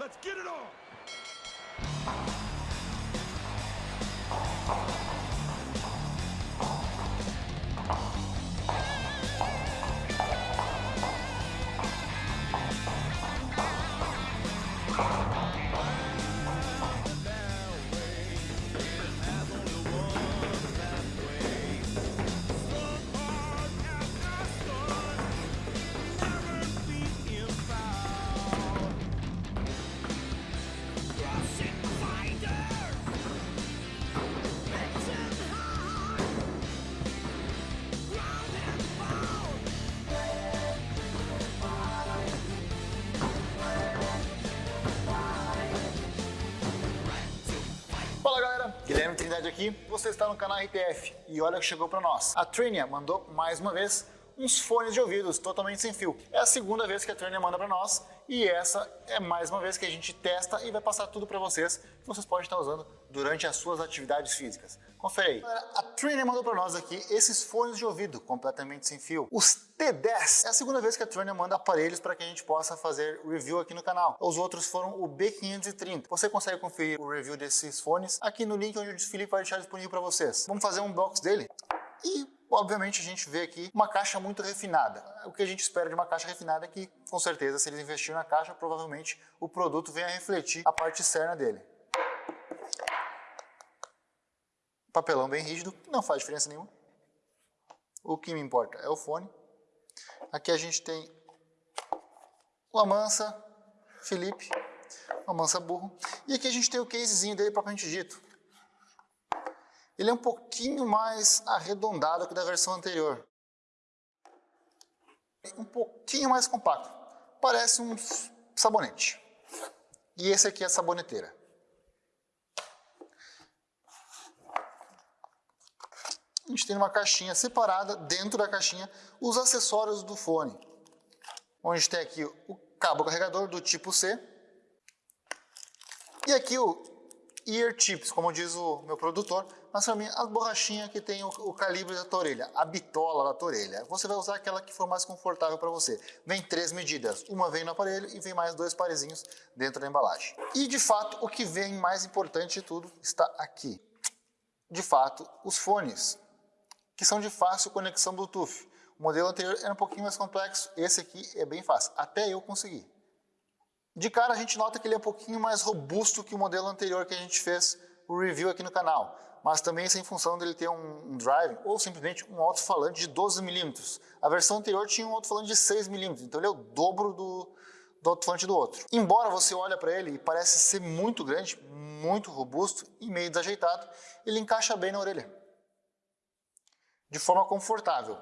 Let's get it on! Aqui, você está no canal RTF e olha o que chegou para nós. A Trinia mandou mais uma vez uns fones de ouvidos totalmente sem fio. É a segunda vez que a Trinia manda para nós e essa é mais uma vez que a gente testa e vai passar tudo para vocês que vocês podem estar usando durante as suas atividades físicas. Confere aí. A Trinia mandou para nós aqui esses fones de ouvido completamente sem fio. Os T10. É a segunda vez que a Trinia manda aparelhos para que a gente possa fazer review aqui no canal. Os outros foram o B530. Você consegue conferir o review desses fones aqui no link onde o Felipe vai deixar disponível para vocês. Vamos fazer um unbox dele e obviamente a gente vê aqui uma caixa muito refinada. O que a gente espera de uma caixa refinada é que, com certeza, se eles investirem na caixa, provavelmente o produto venha a refletir a parte externa dele. Papelão bem rígido, não faz diferença nenhuma. O que me importa é o fone. Aqui a gente tem o Amansa Felipe, o Amansa Burro. E aqui a gente tem o casezinho dele propriamente dito. Ele é um pouquinho mais arredondado que da versão anterior. Um pouquinho mais compacto. Parece um sabonete. E esse aqui é a saboneteira. A gente tem uma caixinha separada, dentro da caixinha, os acessórios do fone. Onde tem aqui o cabo carregador do tipo C. E aqui o ear tips, como diz o meu produtor, mas para mim as borrachinhas que tem o, o, calibre da tua orelha, a bitola da tua orelha. Você vai usar aquela que for mais confortável para você. Vem três medidas, uma vem no aparelho e vem mais dois parezinhos dentro da embalagem. E de fato, o que vem mais importante de tudo está aqui. De fato, os fones, que são de fácil conexão Bluetooth. O modelo anterior era um pouquinho mais complexo, esse aqui é bem fácil, até eu consegui. De cara a gente nota que ele é um pouquinho mais robusto que o modelo anterior que a gente fez o review aqui no canal, mas também isso é em função dele ter um, um drive ou simplesmente um alto-falante de 12 milímetros. A versão anterior tinha um alto-falante de 6 milímetros, então ele é o dobro do, do alto-falante do outro. Embora você olhe para ele e parece ser muito grande, muito robusto e meio desajeitado, ele encaixa bem na orelha. De forma confortável.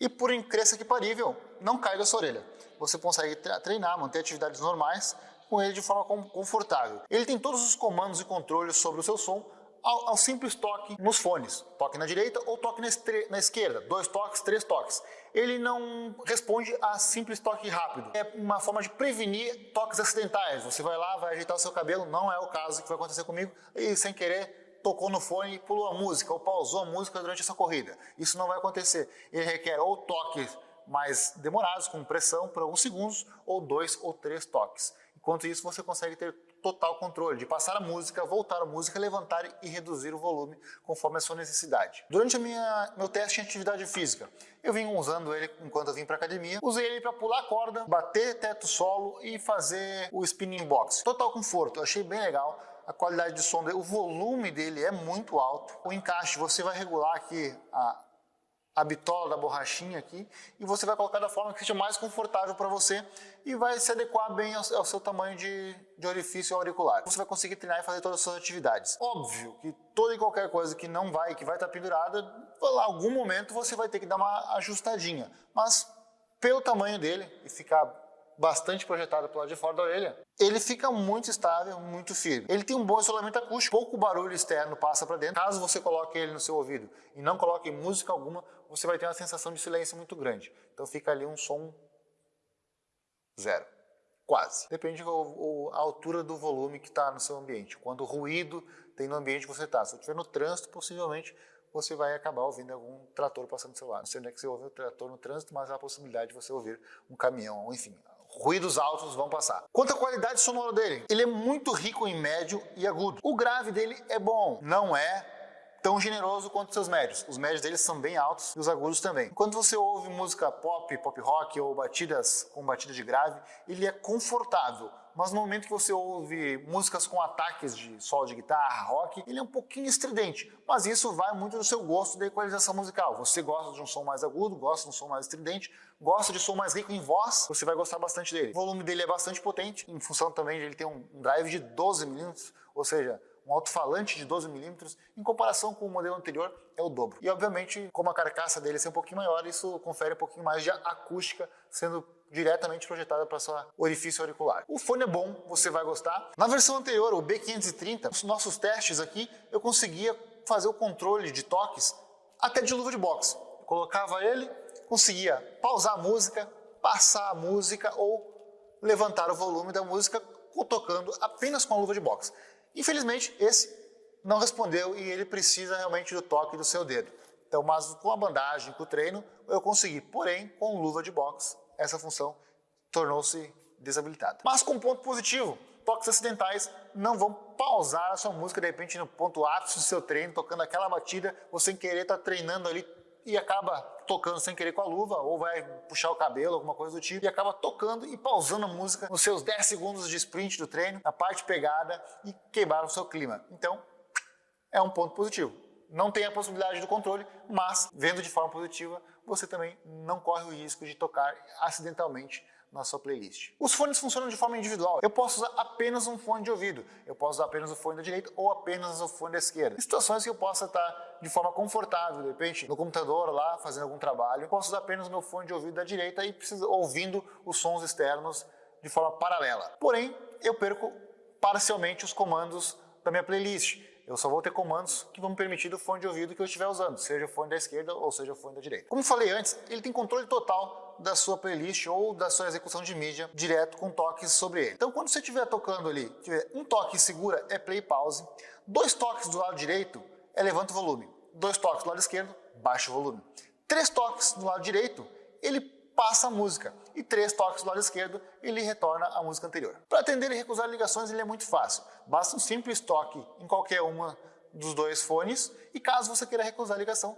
E por incrível que parível, não cai da sua orelha. Você consegue treinar, manter atividades normais com ele de forma confortável. Ele tem todos os comandos e controles sobre o seu som ao, ao simples toque nos fones. Toque na direita ou toque na, na, esquerda. Dois toques, três toques. Ele não responde a simples toque rápido. É uma forma de prevenir toques acidentais. Você vai lá, vai ajeitar o seu cabelo, não é o caso que vai acontecer comigo, e sem querer tocou no fone e pulou a música, ou pausou a música durante essa corrida. Isso não vai acontecer. Ele requer ou toques mais demorados, com pressão por alguns segundos, ou dois ou três toques. Enquanto isso, você consegue ter total controle de passar a música, voltar a música, levantar e reduzir o volume conforme a sua necessidade. Durante minha, meu teste em atividade física, eu vim usando ele enquanto eu vim para academia. Usei ele para pular corda, bater teto solo e fazer o spinning box. Total conforto, achei bem legal a qualidade de som o volume dele é muito alto. O encaixe, você vai regular aqui a, a bitola da borrachinha aqui e você vai colocar da forma que seja mais confortável para você e vai se adequar bem ao, ao seu tamanho de, de, orifício auricular. Você vai conseguir treinar e fazer todas as suas atividades. Óbvio que toda e qualquer coisa que não vai, que vai estar pendurada, em algum momento você vai ter que dar uma ajustadinha, mas pelo tamanho dele e ficar bastante projetado para lado de fora da orelha, ele fica muito estável, muito firme. Ele tem um bom isolamento acústico, pouco barulho externo passa para dentro. Caso você coloque ele no seu ouvido e não coloque música alguma, você vai ter uma sensação de silêncio muito grande. Então fica ali um som zero. Quase. Depende da altura do volume que está no seu ambiente. Quando ruído tem no ambiente que você está. Se você estiver no trânsito, possivelmente você vai acabar ouvindo algum trator passando do seu lado. Não sei onde é que você ouve o trator no trânsito, mas há a possibilidade de você ouvir um caminhão, enfim, ruídos altos vão passar. Quanto à qualidade sonora dele, ele é muito rico em médio e agudo. O grave dele é bom, não é tão generoso quanto seus médios. Os médios deles são bem altos e os agudos também. Quando você ouve música pop, pop rock ou batidas com batida de grave, ele é confortável. Mas no momento que você ouve músicas com ataques de solo de guitarra, rock, ele é um pouquinho estridente. Mas isso vai muito do seu gosto da equalização musical. Você gosta de um som mais agudo, gosta de um som mais estridente, gosta de som mais rico em voz, você vai gostar bastante dele. O volume dele é bastante potente, em função também de ele ter um drive de 12 mm, ou seja, um alto-falante de 12 milímetros, em comparação com o modelo anterior, é o dobro. E obviamente, como a carcaça dele é um pouquinho maior, isso confere um pouquinho mais de acústica, sendo diretamente projetada para sua orifício auricular. O fone é bom, você vai gostar. Na versão anterior, o B530, nos nossos testes aqui, eu conseguia fazer o controle de toques até de luva de boxe. Eu colocava ele, conseguia pausar a música, passar a música ou levantar o volume da música tocando apenas com a luva de boxe. Infelizmente, esse não respondeu e ele precisa realmente do toque do seu dedo. Então, mas com a bandagem, com o treino, eu consegui. Porém, com luva de boxe, essa função tornou-se desabilitada. Mas com ponto positivo, toques acidentais não vão pausar a sua música de repente no ponto ápice do seu treino, tocando aquela batida, você querer está treinando ali e acaba tocando sem querer com a luva, ou vai puxar o cabelo, alguma coisa do tipo, e acaba tocando e pausando a música nos seus 10 segundos de sprint do treino, na parte pegada e quebrar o seu clima. Então, é um ponto positivo. Não tem a possibilidade do controle, mas vendo de forma positiva, você também não corre o risco de tocar acidentalmente na sua playlist. Os fones funcionam de forma individual. Eu posso usar apenas um fone de ouvido, eu posso usar apenas o fone da direita ou apenas o fone da esquerda. Em situações que eu possa estar de forma confortável, de repente no computador lá fazendo algum trabalho, eu posso usar apenas o meu fone de ouvido da direita e preciso, ouvindo os sons externos de forma paralela. Porém, eu perco parcialmente os comandos da minha playlist. Eu só vou ter comandos que vão me permitir do fone de ouvido que eu estiver usando, seja o fone da esquerda ou seja o fone da direita. Como falei antes, ele tem controle total da sua playlist ou da sua execução de mídia direto com toques sobre ele. Então quando você estiver tocando ali, tiver um toque segura é play pause, dois toques do lado direito é levanta o volume, dois toques do lado esquerdo, baixa o volume. Três toques do lado direito, ele passa a música e três toques do lado esquerdo, ele retorna a música anterior. Para atender e recusar ligações ele é muito fácil, basta um simples toque em qualquer uma dos dois fones e caso você queira recusar a ligação,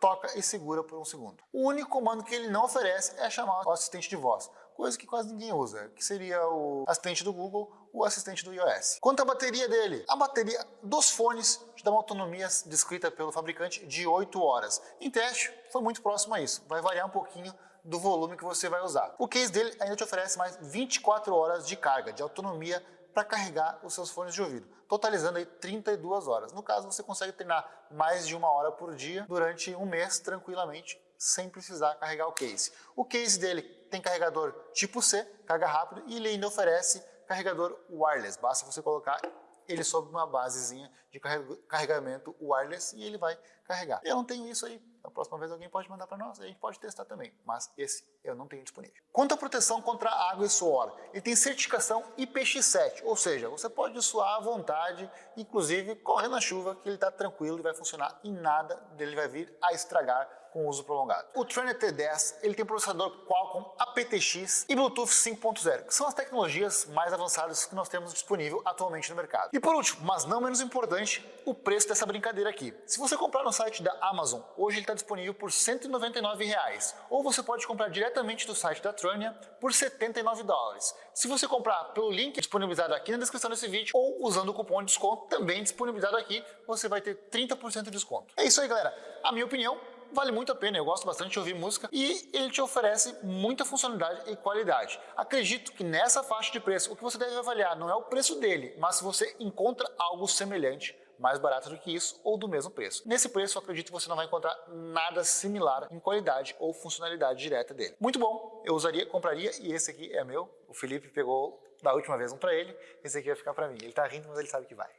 toca e segura por um segundo. O único comando que ele não oferece é chamar o assistente de voz, coisa que quase ninguém usa, que seria o assistente do Google, o assistente do iOS. Quanto à bateria dele, a bateria dos fones te dá uma autonomia descrita pelo fabricante de 8 horas. Em teste, foi muito próximo a isso, vai variar um pouquinho do volume que você vai usar. O case dele ainda te oferece mais 24 horas de carga, de autonomia para carregar os seus fones de ouvido, totalizando aí 32 horas. No caso, você consegue treinar mais de uma hora por dia durante um mês tranquilamente, sem precisar carregar o case. O case dele tem carregador tipo C, carga rápido, e ele ainda oferece carregador wireless. Basta você colocar ele sob uma basezinha de carregamento wireless e ele vai carregar. Eu não tenho isso aí, a próxima vez alguém pode mandar para nós, a gente pode testar também, mas esse eu não tenho disponível. Quanto à proteção contra água e suor, ele tem certificação IPX7, ou seja, você pode suar à vontade, inclusive corre na chuva que ele está tranquilo e vai funcionar e nada dele vai vir a estragar com uso prolongado. O Trainer T10 ele tem processador Qualcomm aptX e Bluetooth 5.0, que são as tecnologias mais avançadas que nós temos disponível atualmente no mercado. E por último, mas não menos importante, o preço dessa brincadeira aqui. Se você comprar no site da Amazon, hoje ele está disponível por 199 reais, ou você pode comprar diretamente do site da Trania por 79 dólares. Se você comprar pelo link disponibilizado aqui na descrição desse vídeo ou usando o cupom de desconto também disponibilizado aqui, você vai ter 30% de desconto. É isso aí, galera. A minha opinião vale muito a pena, eu gosto bastante de ouvir música e ele te oferece muita funcionalidade e qualidade. Acredito que nessa faixa de preço, o que você deve avaliar não é o preço dele, mas se você encontra algo semelhante mais barato do que isso ou do mesmo preço. Nesse preço, eu acredito que você não vai encontrar nada similar em qualidade ou funcionalidade direta dele. Muito bom, eu usaria, compraria e esse aqui é meu. O Felipe pegou da última vez um para ele, esse aqui vai ficar para mim. Ele tá rindo, mas ele sabe que vai.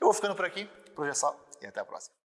Eu vou ficando por aqui, por hoje é só e até a próxima.